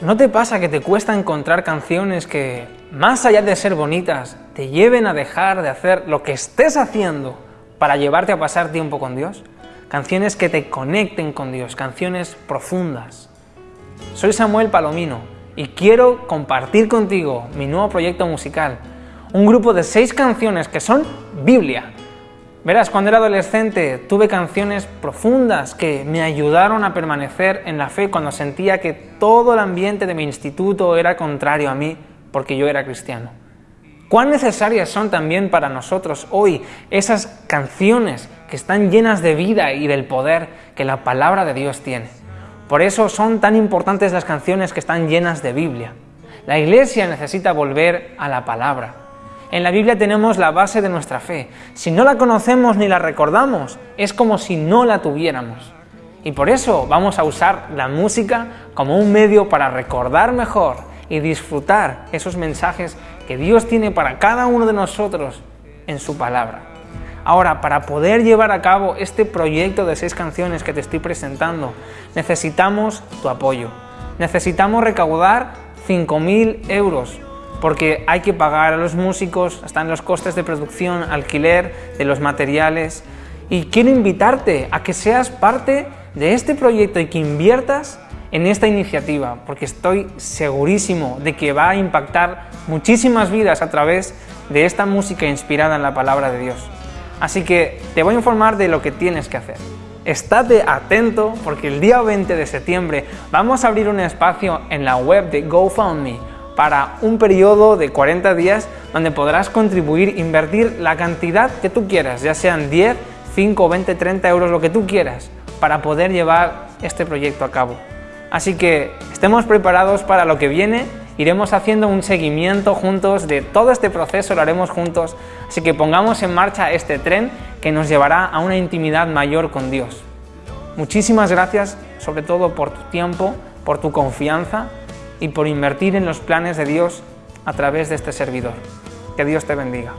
¿No te pasa que te cuesta encontrar canciones que, más allá de ser bonitas, te lleven a dejar de hacer lo que estés haciendo para llevarte a pasar tiempo con Dios? Canciones que te conecten con Dios, canciones profundas. Soy Samuel Palomino y quiero compartir contigo mi nuevo proyecto musical, un grupo de seis canciones que son Biblia, Verás, cuando era adolescente tuve canciones profundas que me ayudaron a permanecer en la fe cuando sentía que todo el ambiente de mi instituto era contrario a mí porque yo era cristiano. Cuán necesarias son también para nosotros hoy esas canciones que están llenas de vida y del poder que la palabra de Dios tiene. Por eso son tan importantes las canciones que están llenas de Biblia. La iglesia necesita volver a la palabra. En la Biblia tenemos la base de nuestra fe. Si no la conocemos ni la recordamos, es como si no la tuviéramos. Y por eso vamos a usar la música como un medio para recordar mejor y disfrutar esos mensajes que Dios tiene para cada uno de nosotros en su palabra. Ahora, para poder llevar a cabo este proyecto de seis canciones que te estoy presentando, necesitamos tu apoyo. Necesitamos recaudar 5.000 euros porque hay que pagar a los músicos, están los costes de producción, alquiler de los materiales. Y quiero invitarte a que seas parte de este proyecto y que inviertas en esta iniciativa, porque estoy segurísimo de que va a impactar muchísimas vidas a través de esta música inspirada en la palabra de Dios. Así que te voy a informar de lo que tienes que hacer. Estate atento porque el día 20 de septiembre vamos a abrir un espacio en la web de GoFundMe para un periodo de 40 días donde podrás contribuir, invertir la cantidad que tú quieras, ya sean 10, 5, 20, 30 euros, lo que tú quieras, para poder llevar este proyecto a cabo. Así que estemos preparados para lo que viene, iremos haciendo un seguimiento juntos de todo este proceso, lo haremos juntos, así que pongamos en marcha este tren que nos llevará a una intimidad mayor con Dios. Muchísimas gracias, sobre todo por tu tiempo, por tu confianza y por invertir en los planes de Dios a través de este servidor. Que Dios te bendiga.